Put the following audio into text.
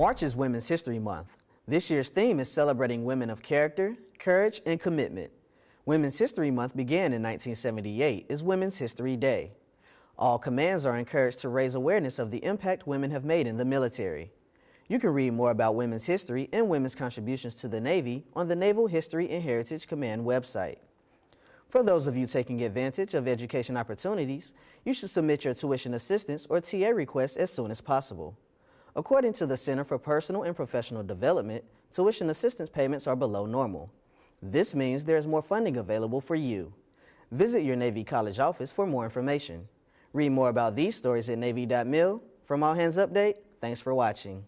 March is Women's History Month. This year's theme is celebrating women of character, courage, and commitment. Women's History Month began in 1978 as Women's History Day. All commands are encouraged to raise awareness of the impact women have made in the military. You can read more about women's history and women's contributions to the Navy on the Naval History and Heritage Command website. For those of you taking advantage of education opportunities, you should submit your tuition assistance or TA request as soon as possible. According to the Center for Personal and Professional Development, tuition assistance payments are below normal. This means there is more funding available for you. Visit your Navy College office for more information. Read more about these stories at Navy.mil. From All Hands Update, thanks for watching.